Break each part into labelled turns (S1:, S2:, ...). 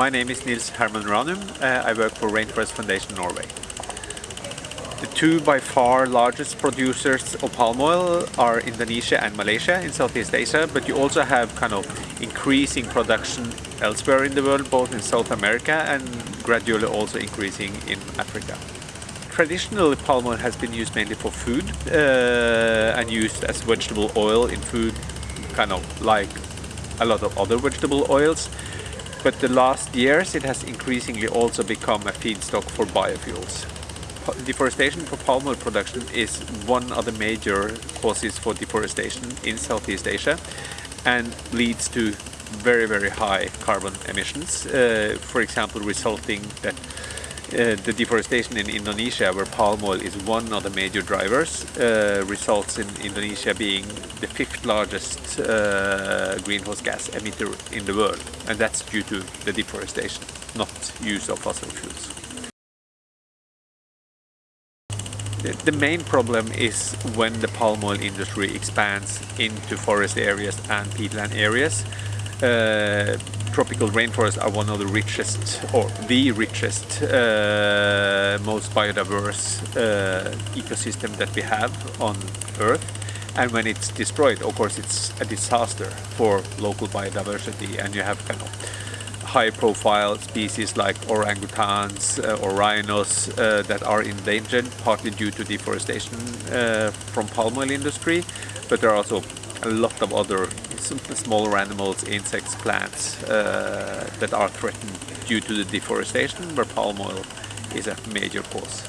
S1: My name is Nils Herman Ranum. Uh, I work for Rainforest Foundation Norway. The two by far largest producers of palm oil are Indonesia and Malaysia in Southeast Asia, but you also have kind of increasing production elsewhere in the world, both in South America and gradually also increasing in Africa. Traditionally, palm oil has been used mainly for food uh, and used as vegetable oil in food, kind of like a lot of other vegetable oils. But the last years it has increasingly also become a feedstock for biofuels. Deforestation for palm oil production is one of the major causes for deforestation in Southeast Asia and leads to very very high carbon emissions, uh, for example resulting that uh, the deforestation in Indonesia, where palm oil is one of the major drivers, uh, results in Indonesia being the fifth largest uh, greenhouse gas emitter in the world. And that's due to the deforestation, not use of fossil fuels. The, the main problem is when the palm oil industry expands into forest areas and peatland areas. Tropical rainforests are one of the richest or the richest uh, most biodiverse uh, ecosystem that we have on earth. And when it's destroyed of course it's a disaster for local biodiversity. And you have kind of high profile species like orangutans uh, or rhinos uh, that are endangered partly due to deforestation uh, from palm oil industry. But there are also a lot of other smaller animals, insects, plants uh, that are threatened due to the deforestation where palm oil is a major cause.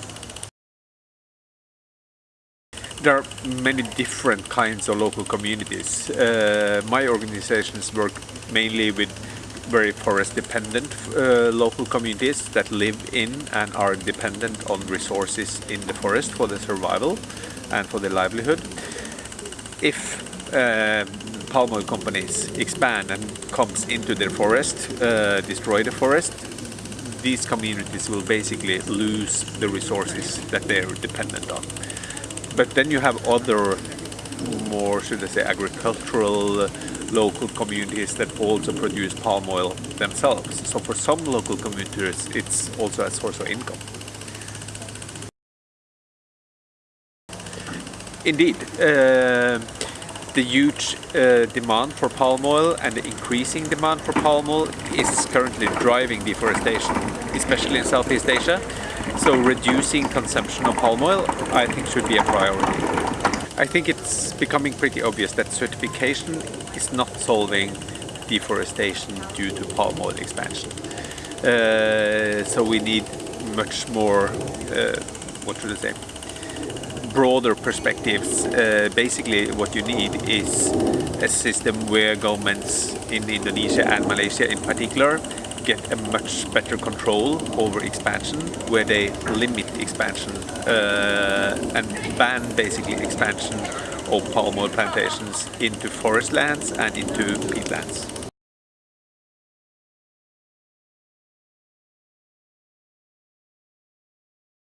S1: There are many different kinds of local communities. Uh, my organizations work mainly with very forest dependent uh, local communities that live in and are dependent on resources in the forest for their survival and for their livelihood. If uh, palm oil companies expand and comes into their forest, uh, destroy the forest, these communities will basically lose the resources that they are dependent on. But then you have other more, should I say, agricultural local communities that also produce palm oil themselves. So for some local communities, it's also a source of income. Indeed. Uh, the huge uh, demand for palm oil and the increasing demand for palm oil is currently driving deforestation, especially in Southeast Asia. So reducing consumption of palm oil, I think should be a priority. I think it's becoming pretty obvious that certification is not solving deforestation due to palm oil expansion. Uh, so we need much more, uh, what should I say, broader perspectives, uh, basically what you need is a system where governments in Indonesia and Malaysia in particular get a much better control over expansion, where they limit expansion uh, and ban basically expansion of palm oil plantations into forest lands and into peatlands.